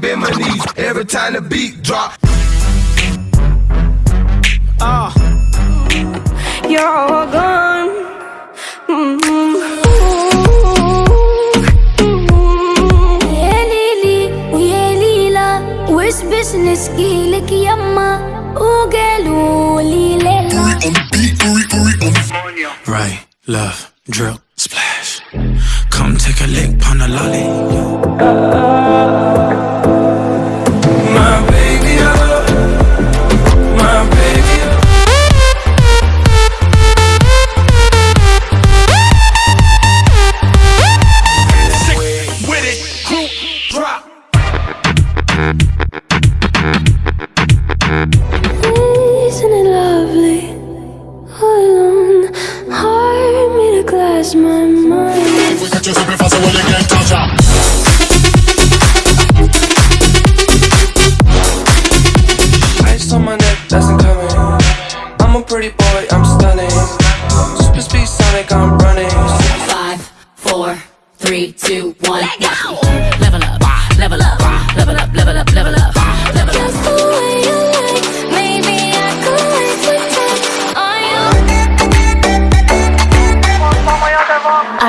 bend my knees every time the beat drop. Uh. You're all gone. Mm -hmm. business giylik yamma ugelu lilela Right, love my mind. We fast, I will again on my that's I'm a pretty boy, I'm stunning. Super speed Sonic, I'm running.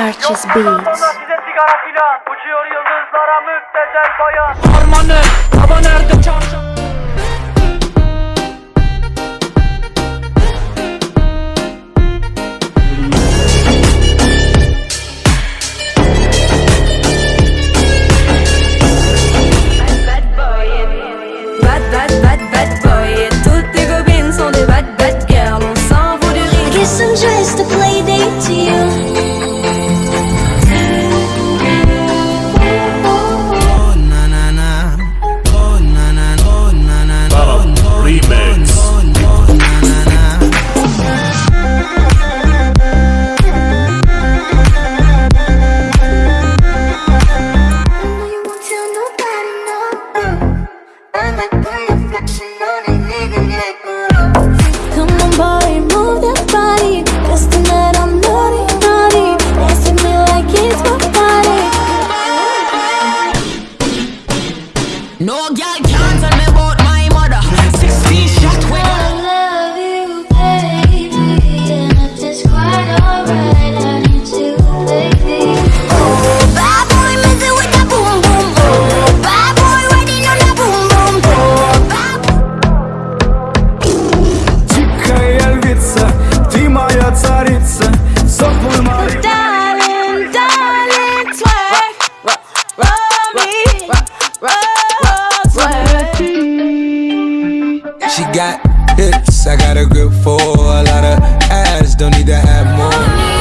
Erçiz Beats. Size sigara filan, uçuyor yıldızlara müptezel bayan. Harmanı got hips, I got a grip for a lot of ass, don't need to have more.